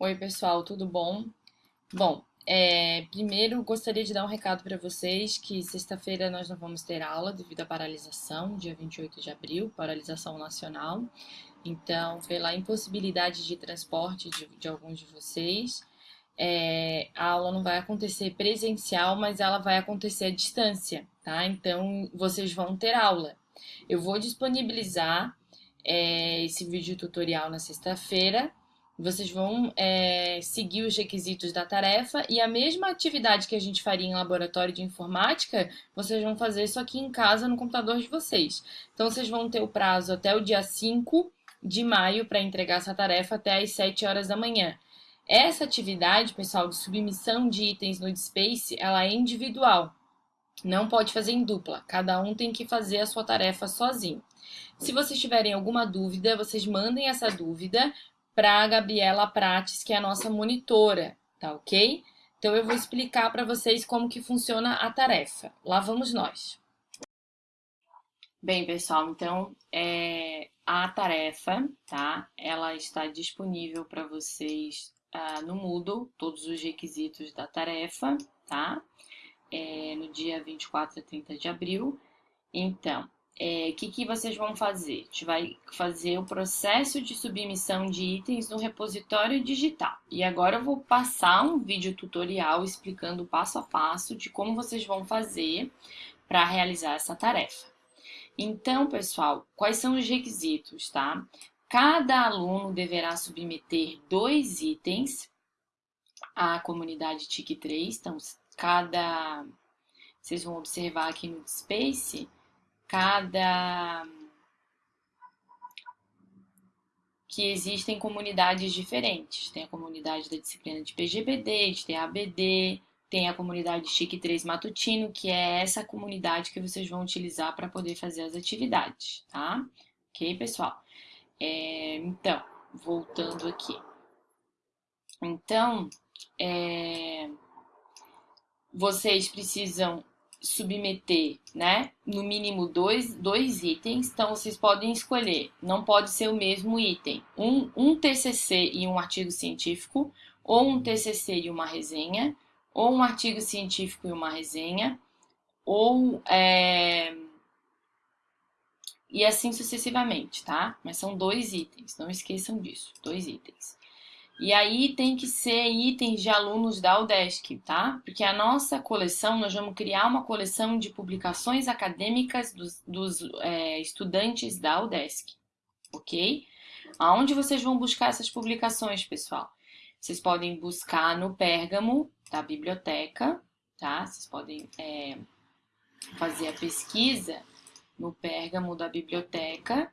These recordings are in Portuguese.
Oi, pessoal, tudo bom? Bom, é, primeiro gostaria de dar um recado para vocês que sexta-feira nós não vamos ter aula devido à paralisação, dia 28 de abril, paralisação nacional. Então, pela impossibilidade de transporte de, de alguns de vocês, é, a aula não vai acontecer presencial, mas ela vai acontecer à distância, tá? Então, vocês vão ter aula. Eu vou disponibilizar é, esse vídeo tutorial na sexta-feira vocês vão é, seguir os requisitos da tarefa e a mesma atividade que a gente faria em laboratório de informática, vocês vão fazer isso aqui em casa no computador de vocês. Então, vocês vão ter o prazo até o dia 5 de maio para entregar essa tarefa até às 7 horas da manhã. Essa atividade, pessoal, de submissão de itens no Space, ela é individual. Não pode fazer em dupla. Cada um tem que fazer a sua tarefa sozinho. Se vocês tiverem alguma dúvida, vocês mandem essa dúvida para a Gabriela Prates, que é a nossa monitora, tá ok? Então eu vou explicar para vocês como que funciona a tarefa. Lá vamos nós. Bem, pessoal, então é, a tarefa, tá? Ela está disponível para vocês ah, no Moodle, todos os requisitos da tarefa, tá? É, no dia 24 a 30 de abril. Então, é, que, que vocês vão fazer? A gente vai fazer o processo de submissão de itens no repositório digital. E agora eu vou passar um vídeo tutorial explicando passo a passo de como vocês vão fazer para realizar essa tarefa. Então, pessoal, quais são os requisitos, tá? Cada aluno deverá submeter dois itens à comunidade TIC3. Então, cada... Vocês vão observar aqui no Space cada que existem comunidades diferentes. Tem a comunidade da disciplina de PGBD, tem a ABD, tem a comunidade Chique 3 Matutino, que é essa comunidade que vocês vão utilizar para poder fazer as atividades, tá? Ok, pessoal? É, então, voltando aqui. Então, é, vocês precisam submeter, né, no mínimo dois, dois itens, então vocês podem escolher, não pode ser o mesmo item, um, um TCC e um artigo científico, ou um TCC e uma resenha, ou um artigo científico e uma resenha, ou é... e assim sucessivamente, tá? Mas são dois itens, não esqueçam disso, dois itens. E aí tem que ser itens de alunos da UDESC, tá? Porque a nossa coleção, nós vamos criar uma coleção de publicações acadêmicas dos, dos é, estudantes da UDESC, ok? Aonde vocês vão buscar essas publicações, pessoal? Vocês podem buscar no Pérgamo da biblioteca, tá? Vocês podem é, fazer a pesquisa no Pérgamo da biblioteca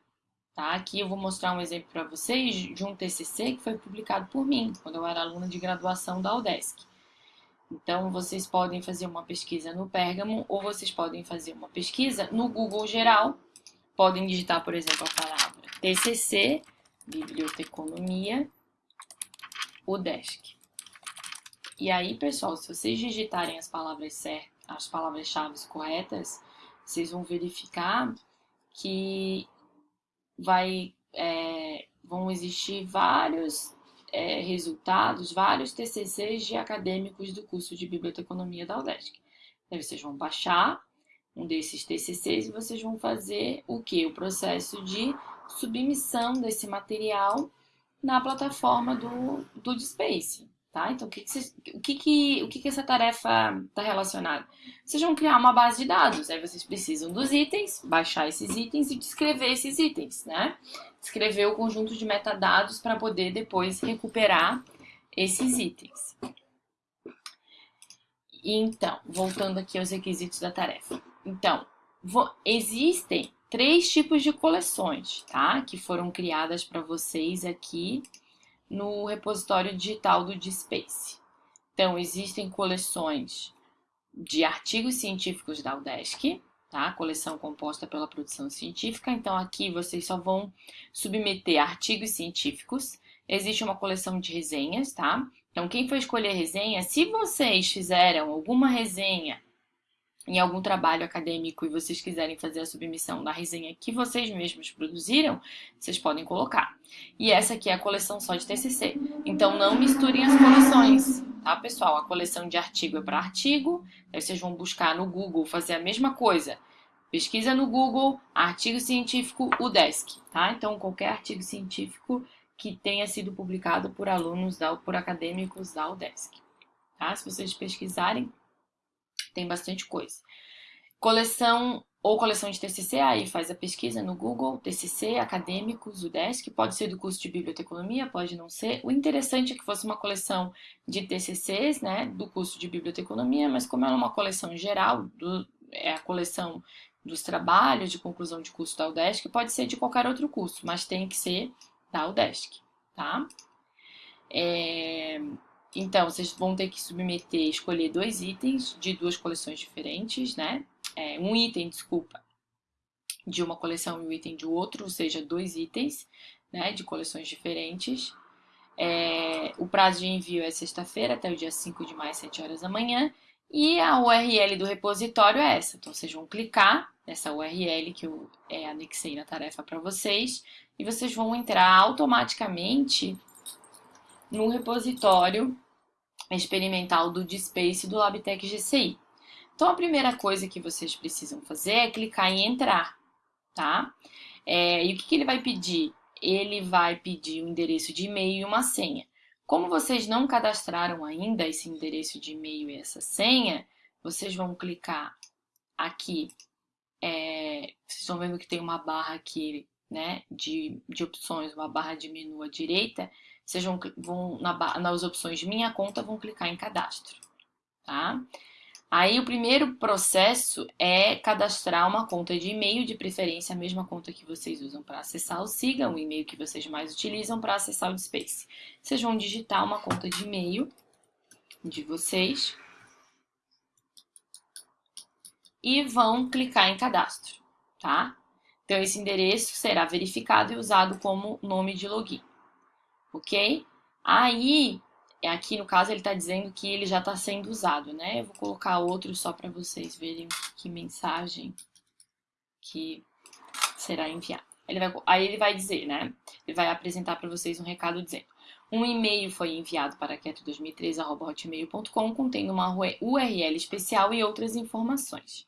Tá? Aqui eu vou mostrar um exemplo para vocês de um TCC que foi publicado por mim, quando eu era aluna de graduação da UDESC. Então, vocês podem fazer uma pesquisa no Pérgamo ou vocês podem fazer uma pesquisa no Google geral. Podem digitar, por exemplo, a palavra TCC, Biblioteconomia, UDESC. E aí, pessoal, se vocês digitarem as palavras certas, as palavras-chave corretas, vocês vão verificar que vai, é, vão existir vários é, resultados, vários TCCs de acadêmicos do curso de Biblioteconomia da UDESC. Aí vocês vão baixar um desses TCCs e vocês vão fazer o que? O processo de submissão desse material na plataforma do, do Space. Tá? Então, o que, que, o, que, que, o que, que essa tarefa está relacionada? Vocês vão criar uma base de dados, aí vocês precisam dos itens, baixar esses itens e descrever esses itens, né? Descrever o conjunto de metadados para poder depois recuperar esses itens. Então, voltando aqui aos requisitos da tarefa. Então, existem três tipos de coleções, tá? Que foram criadas para vocês aqui no repositório digital do DSpace. Então, existem coleções de artigos científicos da UDESC, tá? Coleção composta pela produção científica. Então, aqui vocês só vão submeter artigos científicos. Existe uma coleção de resenhas, tá? Então, quem for escolher resenha, se vocês fizeram alguma resenha em algum trabalho acadêmico e vocês quiserem fazer a submissão da resenha que vocês mesmos produziram, vocês podem colocar. E essa aqui é a coleção só de TCC. Então não misturem as coleções, tá, pessoal? A coleção de artigo é para artigo, aí vocês vão buscar no Google fazer a mesma coisa. Pesquisa no Google, artigo científico UDESC, tá? Então qualquer artigo científico que tenha sido publicado por alunos da, por acadêmicos da UDESC, tá? Se vocês pesquisarem, tem bastante coisa. Coleção ou coleção de TCC, aí faz a pesquisa no Google, TCC, acadêmicos, UDESC, pode ser do curso de biblioteconomia, pode não ser. O interessante é que fosse uma coleção de TCCs, né, do curso de biblioteconomia, mas como ela é uma coleção geral, do, é a coleção dos trabalhos de conclusão de curso da UDESC, pode ser de qualquer outro curso, mas tem que ser da UDESC, tá? É, então, vocês vão ter que submeter, escolher dois itens de duas coleções diferentes, né? É, um item, desculpa, de uma coleção e um item de outro, ou seja, dois itens, né, de coleções diferentes. É, o prazo de envio é sexta-feira, até o dia 5 de maio, 7 horas da manhã. E a URL do repositório é essa. Então, vocês vão clicar nessa URL que eu é, anexei na tarefa para vocês e vocês vão entrar automaticamente no repositório experimental do DSpace do LabTech GCI. Então, a primeira coisa que vocês precisam fazer é clicar em entrar, tá? É, e o que, que ele vai pedir? Ele vai pedir um endereço de e-mail e uma senha. Como vocês não cadastraram ainda esse endereço de e-mail e essa senha, vocês vão clicar aqui. É, vocês estão vendo que tem uma barra aqui né, de, de opções, uma barra de menu à direita vão, vão na, nas opções de minha conta, vão clicar em cadastro, tá? Aí o primeiro processo é cadastrar uma conta de e-mail, de preferência a mesma conta que vocês usam para acessar o Siga, o e-mail que vocês mais utilizam para acessar o Space. Vocês vão digitar uma conta de e-mail de vocês e vão clicar em cadastro, tá? Então esse endereço será verificado e usado como nome de login ok? Aí, aqui no caso ele está dizendo que ele já está sendo usado, né? Eu vou colocar outro só para vocês verem que mensagem que será enviada. Ele vai, aí ele vai dizer, né? Ele vai apresentar para vocês um recado dizendo um e-mail foi enviado para quieto2013.hotmail.com contendo uma URL especial e outras informações.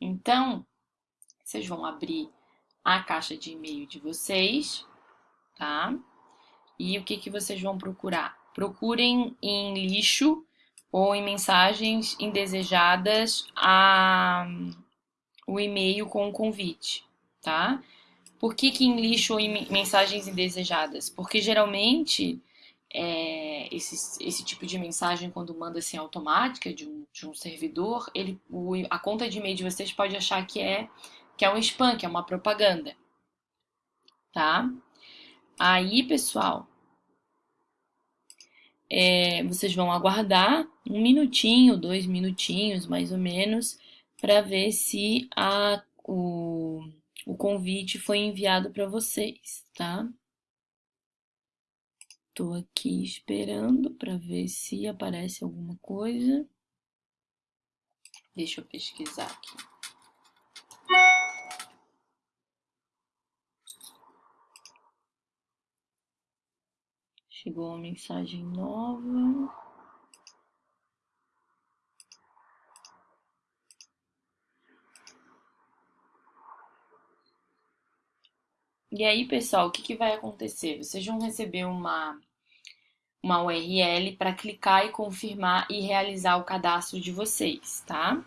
Então, vocês vão abrir a caixa de e-mail de vocês, tá? E o que, que vocês vão procurar? Procurem em lixo ou em mensagens indesejadas a, o e-mail com o convite, tá? Por que, que em lixo ou em mensagens indesejadas? Porque geralmente é, esse, esse tipo de mensagem, quando manda assim automática de um, de um servidor, ele, o, a conta de e-mail de vocês pode achar que é, que é um spam, que é uma propaganda, tá? Aí, pessoal, é, vocês vão aguardar um minutinho, dois minutinhos mais ou menos, para ver se a, o, o convite foi enviado para vocês, tá? Estou aqui esperando para ver se aparece alguma coisa. Deixa eu pesquisar aqui. Chegou uma mensagem nova. E aí, pessoal, o que, que vai acontecer? Vocês vão receber uma, uma URL para clicar e confirmar e realizar o cadastro de vocês, tá?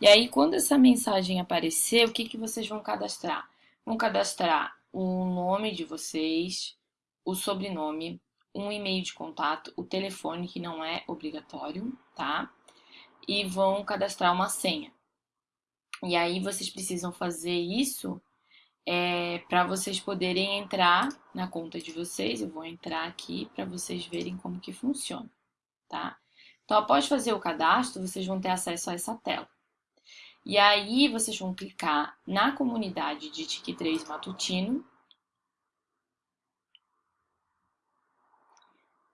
E aí, quando essa mensagem aparecer, o que, que vocês vão cadastrar? Vão cadastrar o nome de vocês, o sobrenome, um e-mail de contato, o telefone, que não é obrigatório, tá? E vão cadastrar uma senha. E aí vocês precisam fazer isso é, para vocês poderem entrar na conta de vocês. Eu vou entrar aqui para vocês verem como que funciona, tá? Então, após fazer o cadastro, vocês vão ter acesso a essa tela. E aí, vocês vão clicar na comunidade de TIC3 Matutino,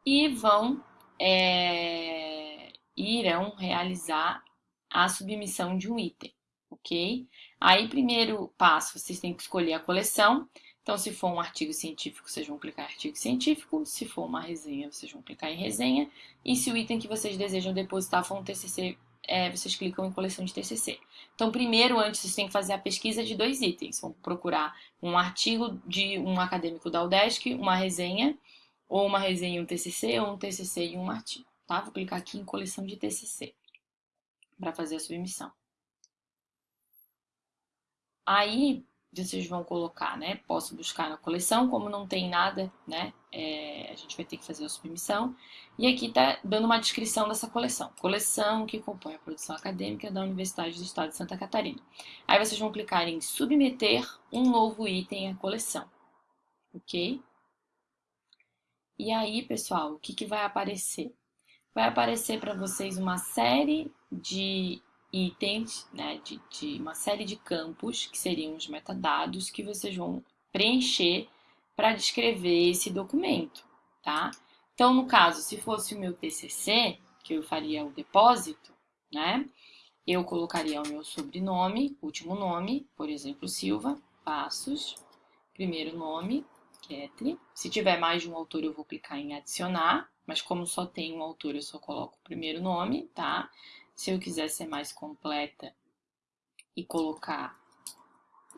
e vão é, irão realizar a submissão de um item, ok? Aí, primeiro passo, vocês têm que escolher a coleção. Então, se for um artigo científico, vocês vão clicar em artigo científico. Se for uma resenha, vocês vão clicar em resenha. E se o item que vocês desejam depositar for um TCC, é, vocês clicam em coleção de TCC. Então, primeiro, antes, vocês têm que fazer a pesquisa de dois itens. Vão procurar um artigo de um acadêmico da UDESC, uma resenha, ou uma resenha e um TCC, ou um TCC e um artigo, tá? Vou clicar aqui em coleção de TCC para fazer a submissão. Aí, vocês vão colocar, né? Posso buscar na coleção, como não tem nada, né? É, a gente vai ter que fazer a submissão. E aqui tá dando uma descrição dessa coleção. Coleção que compõe a produção acadêmica da Universidade do Estado de Santa Catarina. Aí vocês vão clicar em submeter um novo item à coleção. Ok? E aí, pessoal, o que, que vai aparecer? Vai aparecer para vocês uma série de itens, né, de, de uma série de campos, que seriam os metadados, que vocês vão preencher para descrever esse documento, tá? Então, no caso, se fosse o meu TCC, que eu faria o depósito, né, eu colocaria o meu sobrenome, último nome, por exemplo, Silva, Passos, primeiro nome, Se tiver mais de um autor, eu vou clicar em adicionar, mas como só tem um autor, eu só coloco o primeiro nome, tá? Se eu quiser ser mais completa e colocar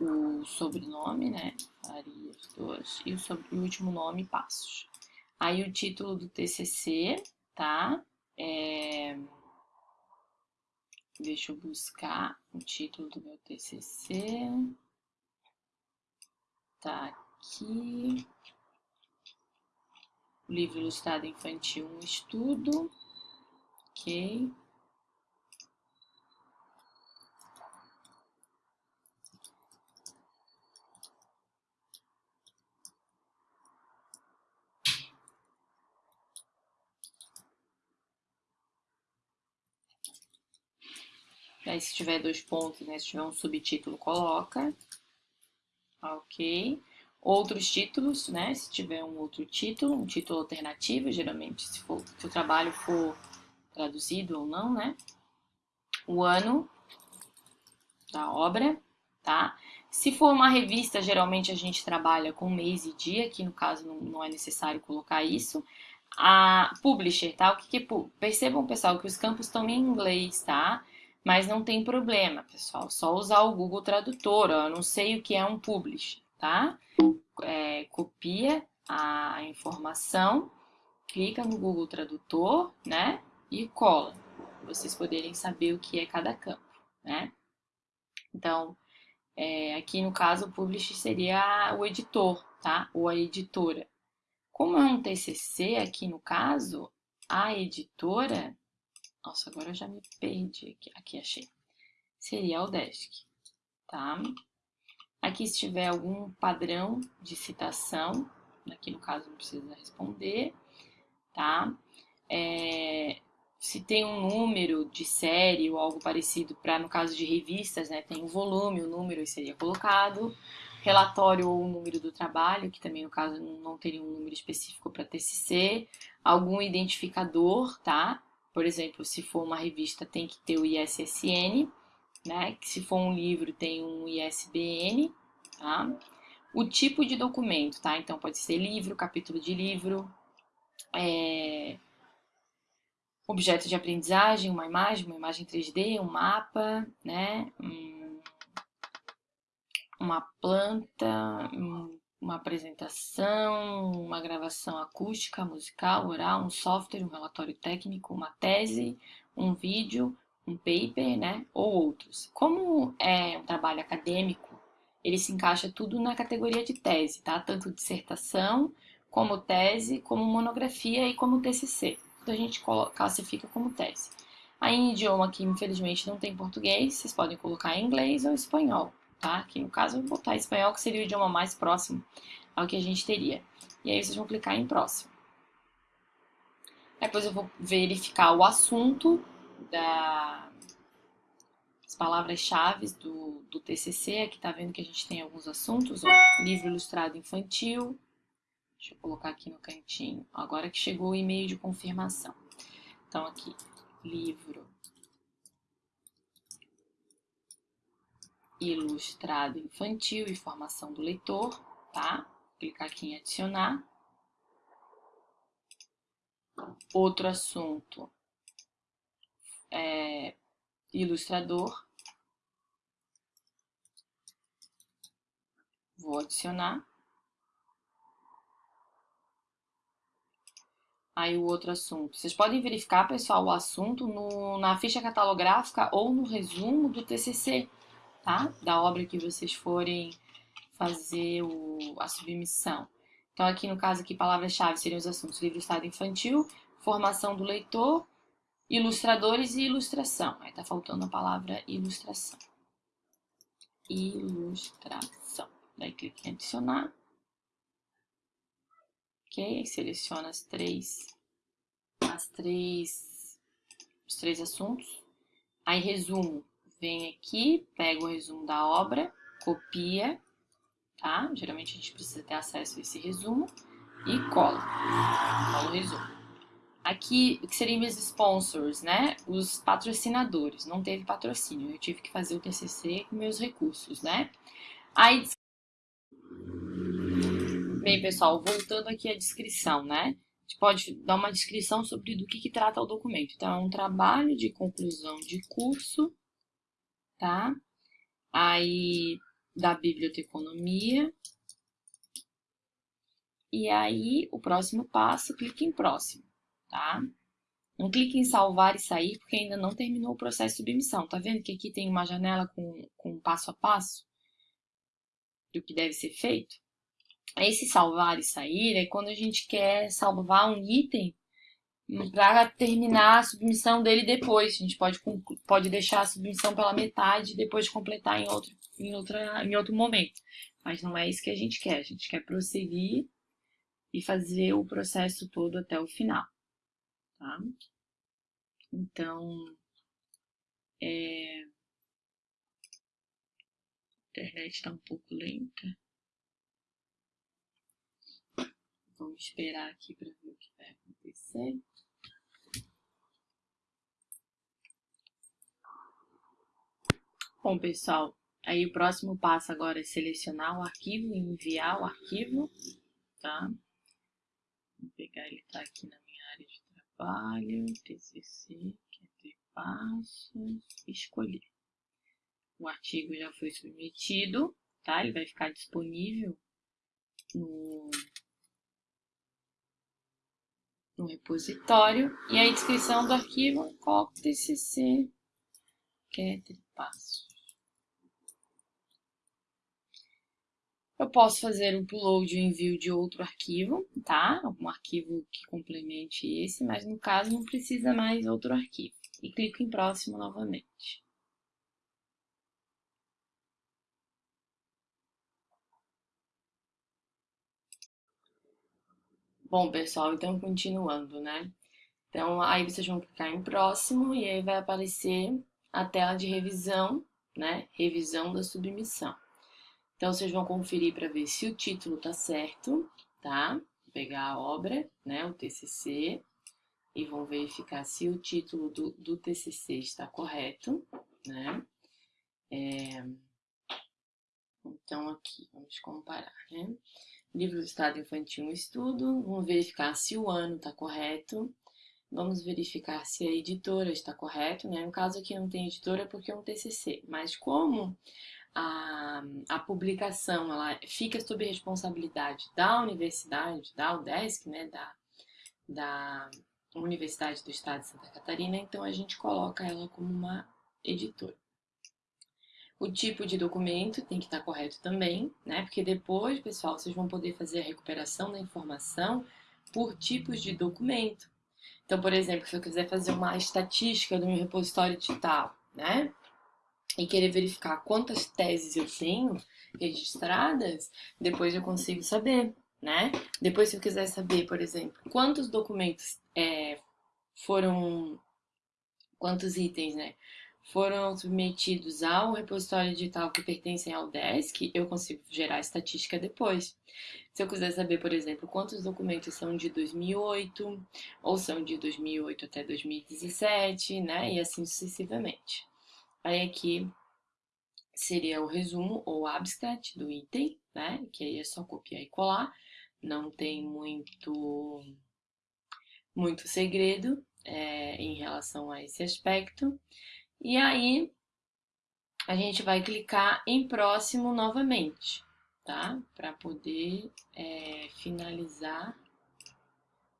o sobrenome, né? Farias 2 e o, sobre, o último nome, Passos. Aí o título do TCC, tá? É... Deixa eu buscar o título do meu TCC. Tá aqui. O livro ilustrado infantil, um estudo. Ok. Aí, se tiver dois pontos, né? Se tiver um subtítulo, coloca. Ok. Outros títulos, né? Se tiver um outro título, um título alternativo, geralmente, se, for, se o trabalho for traduzido ou não, né? O ano da obra, tá? Se for uma revista, geralmente a gente trabalha com mês e dia, que no caso não, não é necessário colocar isso. A publisher, tá? O que, que é Percebam, pessoal, que os campos estão em inglês, tá? Mas não tem problema, pessoal. Só usar o Google Tradutor. Ó. Eu não sei o que é um publish, tá? É, copia a informação, clica no Google Tradutor, né? E cola. Vocês poderem saber o que é cada campo, né? Então, é, aqui no caso, o publish seria o editor, tá? Ou a editora. Como é um TCC aqui no caso, a editora nossa, agora eu já me perdi aqui. Aqui achei. Seria o desk, tá? Aqui se tiver algum padrão de citação, aqui no caso não precisa responder, tá? É, se tem um número de série ou algo parecido para no caso de revistas, né, tem o volume, o número seria colocado, relatório ou o número do trabalho, que também no caso não teria um número específico para TCC, algum identificador, tá? Por exemplo, se for uma revista, tem que ter o ISSN, né? Que se for um livro, tem um ISBN, tá? O tipo de documento, tá? Então, pode ser livro, capítulo de livro, é... objeto de aprendizagem, uma imagem, uma imagem 3D, um mapa, né? Uma planta, um uma apresentação, uma gravação acústica, musical, oral, um software, um relatório técnico, uma tese, um vídeo, um paper, né, ou outros. Como é um trabalho acadêmico, ele se encaixa tudo na categoria de tese, tá? Tanto dissertação, como tese, como monografia e como TCC. Então a gente classifica como tese. Aí em idioma que infelizmente não tem português, vocês podem colocar em inglês ou espanhol tá? Aqui no caso eu vou botar espanhol, que seria o idioma mais próximo ao que a gente teria. E aí vocês vão clicar em próximo. Depois eu vou verificar o assunto da as palavras-chave do, do TCC. Aqui tá vendo que a gente tem alguns assuntos, ó. Livro ilustrado infantil. Deixa eu colocar aqui no cantinho. Agora que chegou o e-mail de confirmação. Então aqui, livro ilustrado infantil e formação do leitor, tá? Clicar aqui em adicionar. Outro assunto é ilustrador. Vou adicionar. Aí o outro assunto. Vocês podem verificar, pessoal, o assunto no, na ficha catalográfica ou no resumo do TCC, tá? Da obra que vocês forem fazer o, a submissão. Então, aqui no caso, aqui, palavras-chave seriam os assuntos livro estado infantil, formação do leitor, ilustradores e ilustração. Aí tá faltando a palavra ilustração. Ilustração. Daí clique em adicionar. Ok, seleciona as três, as três, os três assuntos. Aí resumo, vem aqui, pega o resumo da obra, copia, tá? Geralmente a gente precisa ter acesso a esse resumo e cola. Cola o resumo. Aqui, que seriam meus sponsors, né? Os patrocinadores. Não teve patrocínio, eu tive que fazer o TCC com meus recursos, né? Aí Bem, pessoal, voltando aqui à descrição, né? A gente pode dar uma descrição sobre do que, que trata o documento. Então, é um trabalho de conclusão de curso, tá? Aí, da biblioteconomia. E aí, o próximo passo, clique em próximo, tá? Não clique em salvar e sair, porque ainda não terminou o processo de submissão. Tá vendo que aqui tem uma janela com, com passo a passo do que deve ser feito? Esse salvar e sair é quando a gente quer salvar um item para terminar a submissão dele depois. A gente pode, pode deixar a submissão pela metade e depois completar em outro, em, outra, em outro momento. Mas não é isso que a gente quer. A gente quer prosseguir e fazer o processo todo até o final. Tá? Então, é... a internet está um pouco lenta. Vamos esperar aqui para ver o que vai acontecer. Bom, pessoal, aí o próximo passo agora é selecionar o arquivo e enviar o arquivo, tá? Vou pegar ele tá aqui na trabalho, TCC, ter passos, escolher. O artigo já foi submetido, tá? Ele vai ficar disponível no no repositório e a descrição do arquivo coloco tcc getter passos. Eu posso fazer um upload e um envio de outro arquivo, tá? Um arquivo que complemente esse, mas no caso não precisa mais outro arquivo. E clico em próximo novamente. Bom, pessoal, então continuando, né? Então, aí vocês vão clicar em próximo e aí vai aparecer a tela de revisão, né? Revisão da submissão. Então, vocês vão conferir para ver se o título tá certo, tá? Vou pegar a obra, né? O TCC e vão verificar se o título do, do TCC está correto, né? É... Então, aqui, vamos comparar, né? Livro do Estado Infantil um estudo, vamos verificar se o ano está correto, vamos verificar se a editora está correto, né? No caso aqui não tem editora porque é um TCC, mas como a, a publicação ela fica sob responsabilidade da universidade, da UDESC, né? Da, da Universidade do Estado de Santa Catarina, então a gente coloca ela como uma editora. O tipo de documento tem que estar correto também, né? Porque depois, pessoal, vocês vão poder fazer a recuperação da informação por tipos de documento. Então, por exemplo, se eu quiser fazer uma estatística do meu repositório digital, né? E querer verificar quantas teses eu tenho registradas, depois eu consigo saber, né? Depois, se eu quiser saber, por exemplo, quantos documentos é, foram, quantos itens, né? foram submetidos ao repositório digital que pertencem ao DESC, eu consigo gerar estatística depois. Se eu quiser saber, por exemplo, quantos documentos são de 2008, ou são de 2008 até 2017, né, e assim sucessivamente. Aí aqui seria o resumo ou abstract do item, né? Que aí é só copiar e colar, não tem muito, muito segredo é, em relação a esse aspecto. E aí a gente vai clicar em próximo novamente, tá? Para poder é, finalizar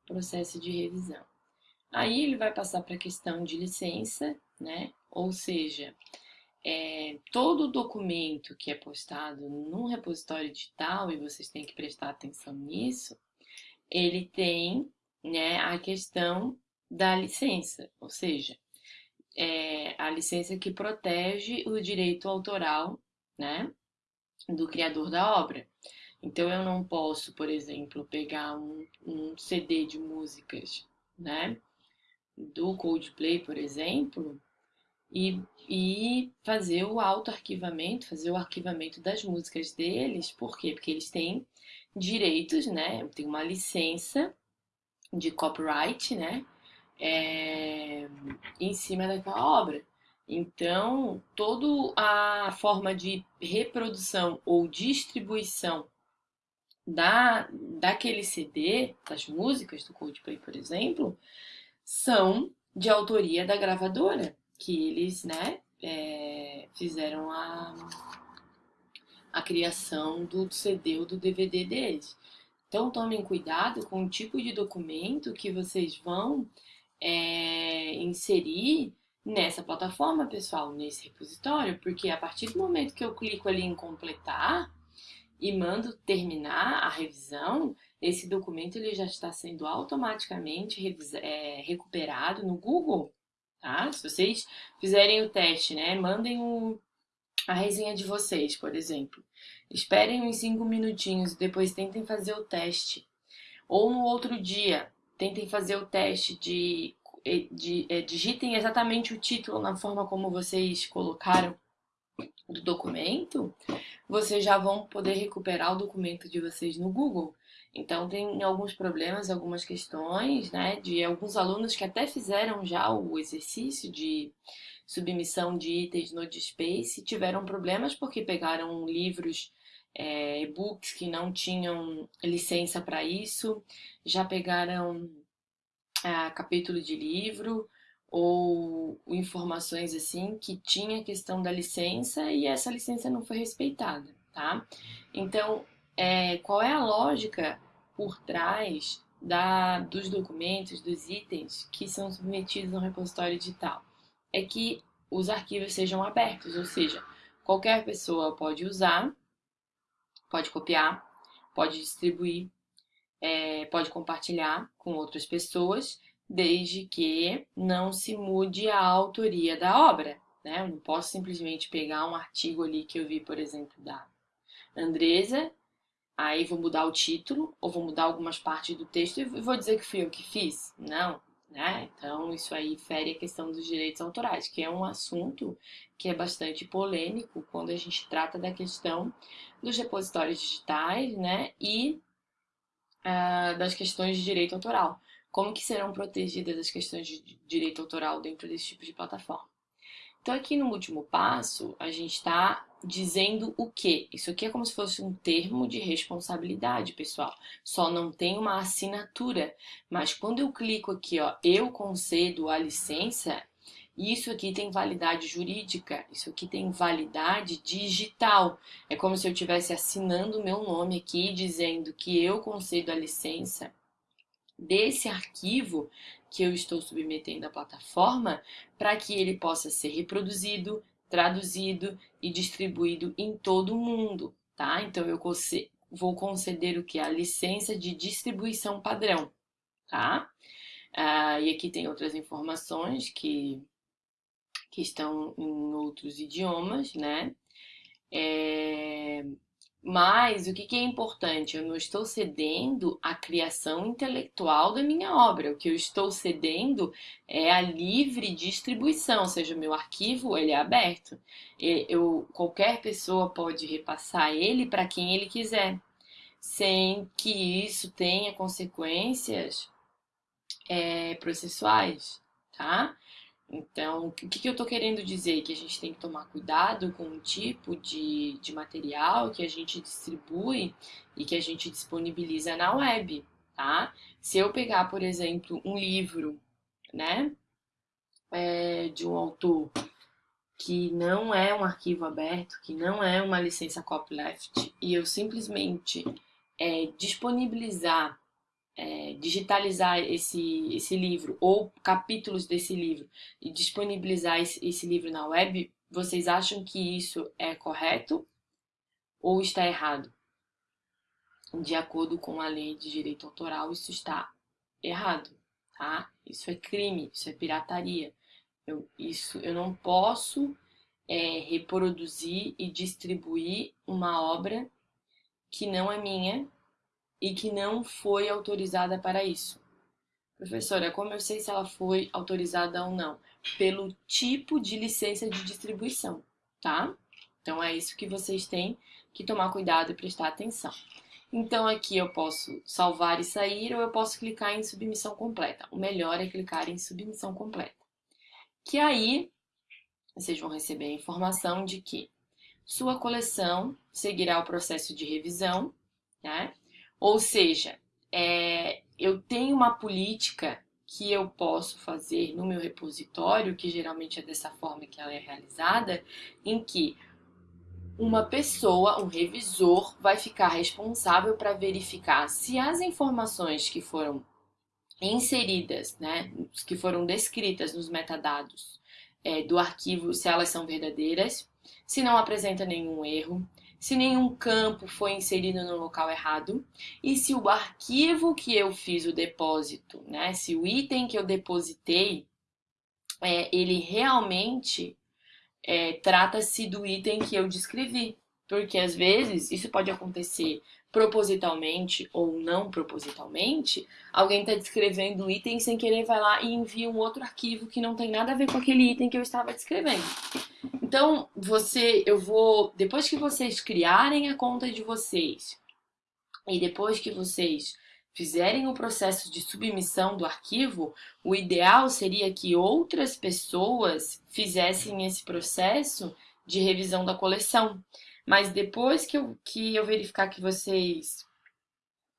o processo de revisão. Aí ele vai passar para a questão de licença, né? Ou seja, é, todo documento que é postado num repositório digital, e vocês têm que prestar atenção nisso, ele tem né, a questão da licença, ou seja, é a licença que protege o direito autoral né, do criador da obra. Então eu não posso, por exemplo, pegar um, um CD de músicas né, do Coldplay, por exemplo, e, e fazer o auto-arquivamento, fazer o arquivamento das músicas deles. Por quê? Porque eles têm direitos, né? Tem uma licença de copyright, né? É, em cima daquela obra. Então, toda a forma de reprodução ou distribuição da, daquele CD, das músicas do Coldplay, por exemplo, são de autoria da gravadora que eles, né, é, fizeram a, a criação do CD ou do DVD deles. Então tomem cuidado com o tipo de documento que vocês vão é, inserir nessa plataforma, pessoal, nesse repositório, porque a partir do momento que eu clico ali em completar e mando terminar a revisão, esse documento ele já está sendo automaticamente é, recuperado no Google tá? Se vocês fizerem o teste, né, mandem a resenha de vocês, por exemplo. Esperem uns 5 minutinhos e depois tentem fazer o teste. Ou no outro dia, tentem fazer o teste de, de, de é, digitem exatamente o título na forma como vocês colocaram do documento, vocês já vão poder recuperar o documento de vocês no Google. Então tem alguns problemas, algumas questões, né, de alguns alunos que até fizeram já o exercício de submissão de itens no Dspace, tiveram problemas porque pegaram livros, é, e-books que não tinham licença para isso, já pegaram é, capítulo de livro ou informações assim que tinha questão da licença e essa licença não foi respeitada, tá? Então, é, qual é a lógica por trás da, dos documentos, dos itens que são submetidos no repositório digital? É que os arquivos sejam abertos, ou seja, qualquer pessoa pode usar, pode copiar, pode distribuir, é, pode compartilhar com outras pessoas, desde que não se mude a autoria da obra. Né? Eu não posso simplesmente pegar um artigo ali que eu vi, por exemplo, da Andresa aí vou mudar o título ou vou mudar algumas partes do texto e vou dizer que fui eu que fiz. Não, né? Então isso aí fere a questão dos direitos autorais, que é um assunto que é bastante polêmico quando a gente trata da questão dos repositórios digitais, né? E uh, das questões de direito autoral. Como que serão protegidas as questões de direito autoral dentro desse tipo de plataforma? Então aqui no último passo, a gente está dizendo o quê? Isso aqui é como se fosse um termo de responsabilidade, pessoal. Só não tem uma assinatura. Mas quando eu clico aqui, ó, eu concedo a licença, isso aqui tem validade jurídica, isso aqui tem validade digital. É como se eu estivesse assinando o meu nome aqui, dizendo que eu concedo a licença desse arquivo que eu estou submetendo à plataforma para que ele possa ser reproduzido, traduzido e distribuído em todo o mundo, tá? Então eu vou conceder o que? A licença de distribuição padrão, tá? Ah, e aqui tem outras informações que, que estão em outros idiomas, né? É, mas o que, é importante? Eu não estou cedendo a criação intelectual da minha obra. O que eu estou cedendo é a livre distribuição, ou seja, o meu arquivo ele é aberto. Eu, qualquer pessoa pode repassar ele para quem ele quiser, sem que isso tenha consequências é, processuais, tá? Então, o que, que eu estou querendo dizer? Que a gente tem que tomar cuidado com o tipo de, de material que a gente distribui e que a gente disponibiliza na web, tá? Se eu pegar, por exemplo, um livro, né, é, de um autor que não é um arquivo aberto, que não é uma licença copyleft, e eu simplesmente é, disponibilizar é, digitalizar esse, esse livro ou capítulos desse livro e disponibilizar esse, esse livro na web, vocês acham que isso é correto ou está errado? De acordo com a lei de direito autoral, isso está errado, tá? Isso é crime, isso é pirataria. Eu, isso, eu não posso é, reproduzir e distribuir uma obra que não é minha e que não foi autorizada para isso. Professora, como eu sei se ela foi autorizada ou não? Pelo tipo de licença de distribuição, tá? Então é isso que vocês têm que tomar cuidado e prestar atenção. Então aqui eu posso salvar e sair ou eu posso clicar em submissão completa. O melhor é clicar em submissão completa. Que aí vocês vão receber a informação de que sua coleção seguirá o processo de revisão, né? Ou seja, é, eu tenho uma política que eu posso fazer no meu repositório, que geralmente é dessa forma que ela é realizada, em que uma pessoa, um revisor, vai ficar responsável para verificar se as informações que foram inseridas, né, que foram descritas nos metadados é, do arquivo, se elas são verdadeiras, se não apresenta nenhum erro, se nenhum campo foi inserido no local errado e se o arquivo que eu fiz o depósito, né, se o item que eu depositei, é, ele realmente é, trata-se do item que eu descrevi. Porque às vezes isso pode acontecer propositalmente ou não propositalmente, alguém está descrevendo o item sem querer vai lá e envia um outro arquivo que não tem nada a ver com aquele item que eu estava descrevendo. Então, você, eu vou, depois que vocês criarem a conta de vocês e depois que vocês fizerem o processo de submissão do arquivo, o ideal seria que outras pessoas fizessem esse processo de revisão da coleção. Mas depois que eu, que eu verificar que vocês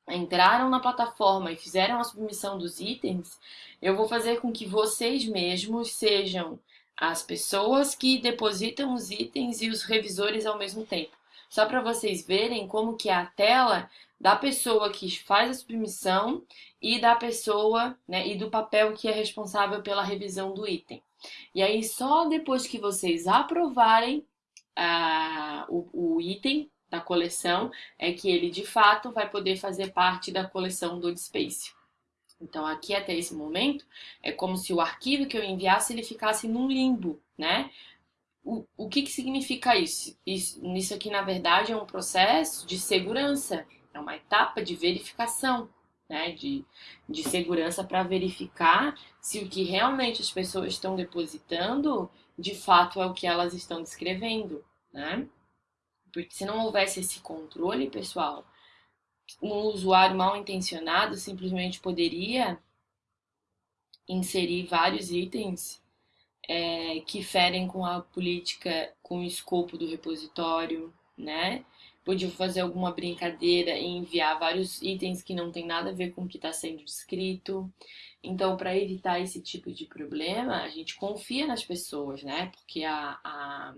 entraram na plataforma e fizeram a submissão dos itens, eu vou fazer com que vocês mesmos sejam as pessoas que depositam os itens e os revisores ao mesmo tempo. Só para vocês verem como que é a tela da pessoa que faz a submissão e da pessoa, né, e do papel que é responsável pela revisão do item. E aí só depois que vocês aprovarem a, o, o item da coleção é que ele de fato vai poder fazer parte da coleção do Space. Então aqui até esse momento é como se o arquivo que eu enviasse ele ficasse num limbo, né? O, o que, que significa isso? isso? Isso aqui na verdade é um processo de segurança, é uma etapa de verificação, né? De, de segurança para verificar se o que realmente as pessoas estão depositando de fato é o que elas estão descrevendo, né? Porque se não houvesse esse controle, pessoal, um usuário mal intencionado simplesmente poderia inserir vários itens é, que ferem com a política, com o escopo do repositório, né? Podia fazer alguma brincadeira e enviar vários itens que não tem nada a ver com o que está sendo descrito. Então, para evitar esse tipo de problema, a gente confia nas pessoas, né? Porque a, a,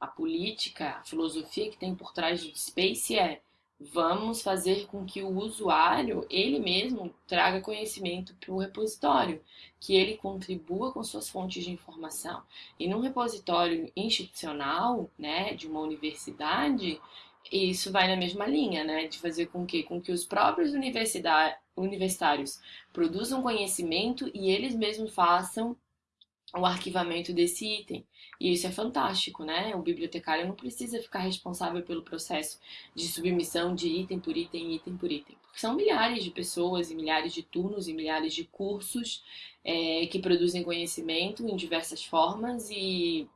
a política, a filosofia que tem por trás do Space é vamos fazer com que o usuário, ele mesmo, traga conhecimento para o repositório, que ele contribua com suas fontes de informação. E num repositório institucional, né, de uma universidade, isso vai na mesma linha, né, de fazer com que, com que os próprios universitários produzam conhecimento e eles mesmos façam o arquivamento desse item. E isso é fantástico, né? O bibliotecário não precisa ficar responsável pelo processo de submissão de item por item, item por item. Porque são milhares de pessoas e milhares de turnos e milhares de cursos é, que produzem conhecimento em diversas formas e,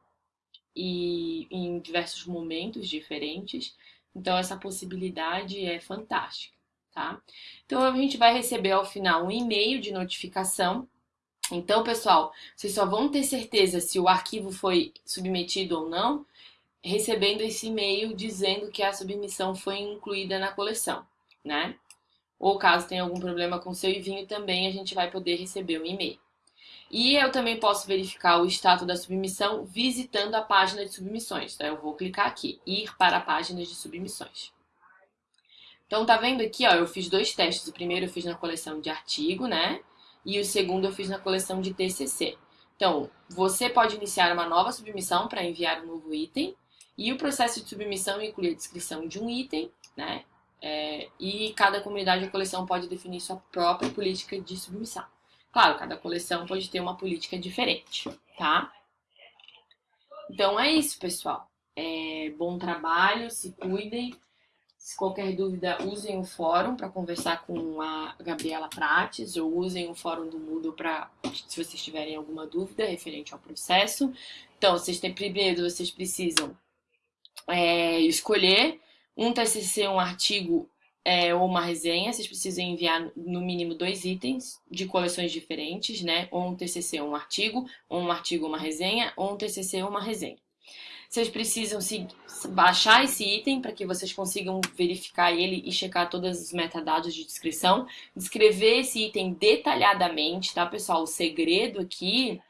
e em diversos momentos diferentes. Então, essa possibilidade é fantástica, tá? Então, a gente vai receber ao final um e-mail de notificação Então, pessoal, vocês só vão ter certeza se o arquivo foi submetido ou não recebendo esse e-mail dizendo que a submissão foi incluída na coleção, né? Ou caso tenha algum problema com seu envio também, a gente vai poder receber um e-mail. E eu também posso verificar o status da submissão visitando a página de submissões. Então, eu vou clicar aqui, ir para a página de submissões. Então, tá vendo aqui, ó, eu fiz dois testes. O primeiro eu fiz na coleção de artigo, né? E o segundo eu fiz na coleção de TCC. Então, você pode iniciar uma nova submissão para enviar um novo item. E o processo de submissão inclui a descrição de um item, né? É, e cada comunidade ou coleção pode definir sua própria política de submissão. Claro, cada coleção pode ter uma política diferente, tá? Então é isso, pessoal. É, bom trabalho, se cuidem. Se qualquer dúvida, usem o fórum para conversar com a Gabriela Prates ou usem o fórum do Moodle para se vocês tiverem alguma dúvida referente ao processo. Então, vocês têm primeiro, vocês precisam é, escolher um TCC, um artigo é, ou uma resenha. Vocês precisam enviar no mínimo dois itens de coleções diferentes, né? Ou um TCC, um artigo, ou um artigo, uma resenha, ou um TCC, uma resenha. Vocês precisam se, baixar esse item para que vocês consigam verificar ele e checar todos os metadados de descrição. Descrever esse item detalhadamente, tá, pessoal? O segredo aqui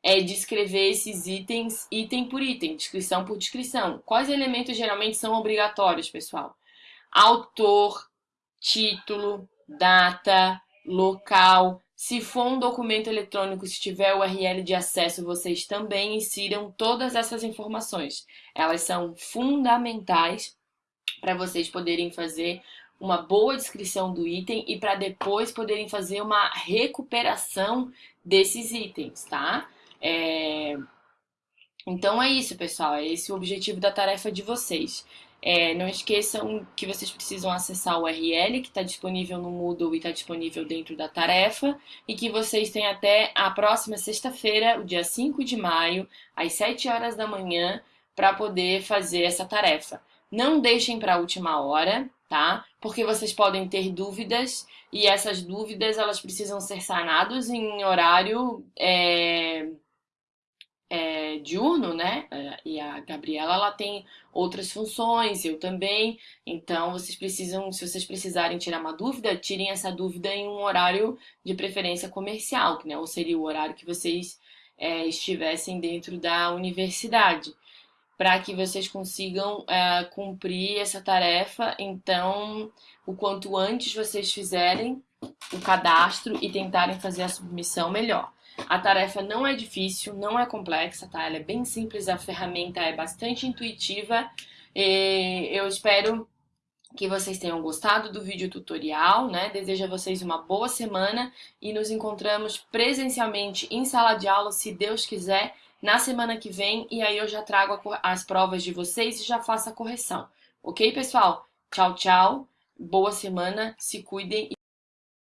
é descrever esses itens item por item, descrição por descrição. Quais elementos geralmente são obrigatórios, pessoal? Autor, título, data, local, se for um documento eletrônico, se tiver URL de acesso, vocês também insiram todas essas informações. Elas são fundamentais para vocês poderem fazer uma boa descrição do item e para depois poderem fazer uma recuperação desses itens, tá? É... Então é isso, pessoal. É esse o objetivo da tarefa de vocês. É, não esqueçam que vocês precisam acessar o URL que está disponível no Moodle e está disponível dentro da tarefa e que vocês têm até a próxima sexta-feira, o dia 5 de maio, às 7 horas da manhã, para poder fazer essa tarefa. Não deixem para a última hora, tá? Porque vocês podem ter dúvidas e essas dúvidas elas precisam ser sanadas em horário... É é, diurno, né? É, e a Gabriela ela tem outras funções, eu também. Então vocês precisam, se vocês precisarem tirar uma dúvida, tirem essa dúvida em um horário de preferência comercial, né? Ou seria o horário que vocês é, estivessem dentro da universidade, para que vocês consigam é, cumprir essa tarefa. Então, o quanto antes vocês fizerem o cadastro e tentarem fazer a submissão, melhor. A tarefa não é difícil, não é complexa, tá? Ela é bem simples, a ferramenta é bastante intuitiva. Eu espero que vocês tenham gostado do vídeo tutorial, né? Desejo a vocês uma boa semana e nos encontramos presencialmente em sala de aula, se Deus quiser, na semana que vem. E aí eu já trago as provas de vocês e já faço a correção. Ok, pessoal? Tchau, tchau. Boa semana, se cuidem.